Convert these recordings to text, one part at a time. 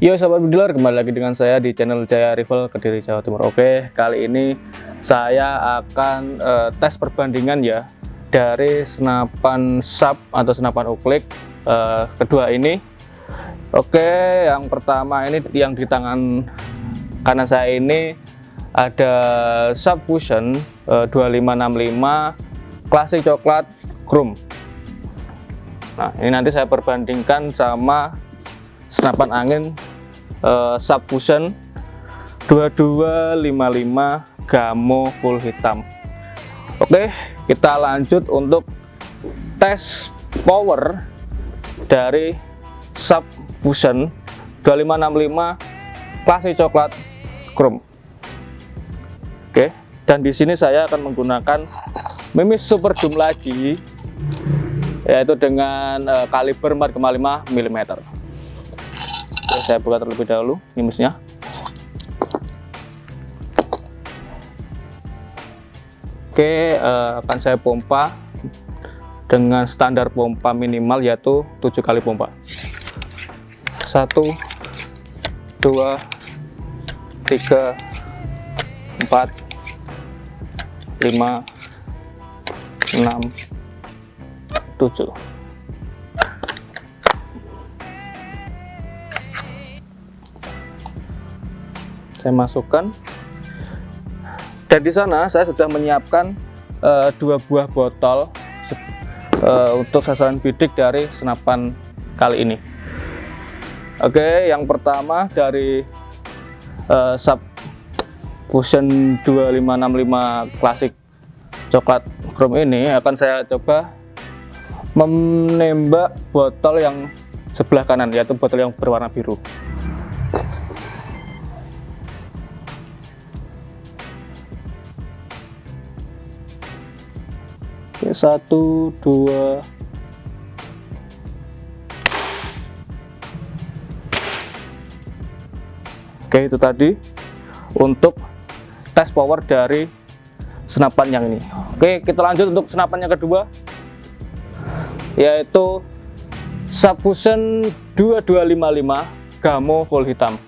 Yo sahabat bediler kembali lagi dengan saya di channel Jaya Rival Kediri Jawa Timur. Oke kali ini saya akan uh, tes perbandingan ya dari senapan sub atau senapan uklik uh, kedua ini. Oke yang pertama ini yang di tangan kanan saya ini ada Subfusion uh, 2565 klasik coklat chrome. Nah ini nanti saya perbandingkan sama senapan angin uh, subfusion 2255 gamo full hitam. Oke kita lanjut untuk tes power dari subfusion 2565 klasik coklat chrome. Oke dan di sini saya akan menggunakan mimis super zoom lagi yaitu dengan uh, kaliber 4,5 mm saya buka terlebih dahulu minusnya. Oke, uh, akan saya pompa dengan standar pompa minimal yaitu 7 kali pompa. 1 2 3 4 5 6 7 saya masukkan. Dan di sana saya sudah menyiapkan uh, dua buah botol uh, untuk sasaran bidik dari senapan kali ini. Oke yang pertama dari uh, sub fusion 2565 klasik coklat chrome ini akan saya coba menembak botol yang sebelah kanan yaitu botol yang berwarna biru satu, dua, Oke, itu tadi untuk tes power dari senapan yang ini. Oke, kita lanjut untuk senapan yang kedua yaitu Subfusion 2255 Gamo full hitam.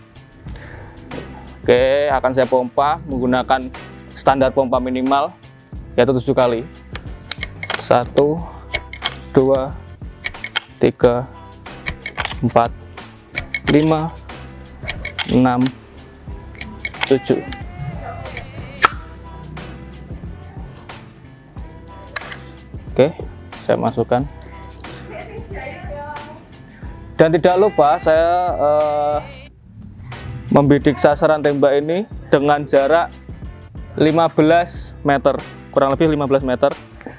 Oke, akan saya pompa menggunakan standar pompa minimal yaitu 7 kali satu dua tiga empat lima enam tujuh. Oke saya masukkan. Dan tidak lupa saya uh, membidik sasaran tembak ini dengan jarak 15 meter kurang lebih 15 meter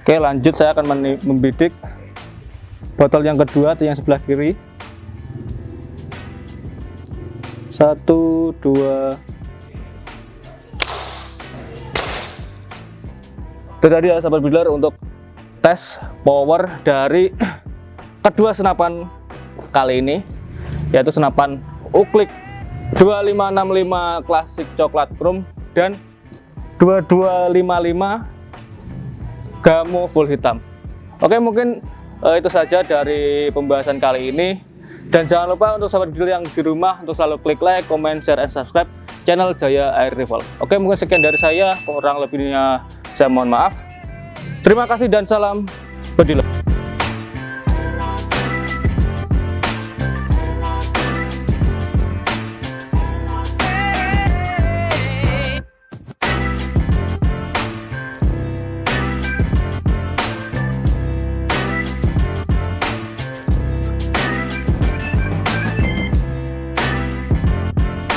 Oke lanjut. Saya akan membidik botol yang kedua atau yang sebelah kiri. Satu dua. Itu tadi ya sahabat builder untuk tes power dari kedua senapan kali ini yaitu senapan uklik 2565 klasik coklat chrome dan 2255 Gamo full hitam. Oke mungkin uh, itu saja dari pembahasan kali ini. Dan jangan lupa untuk sahabat dealer yang di rumah untuk selalu klik like, comment, share, and subscribe channel Jaya Air Rival. Oke mungkin sekian dari saya. Kurang lebihnya saya mohon maaf. Terima kasih dan salam bediler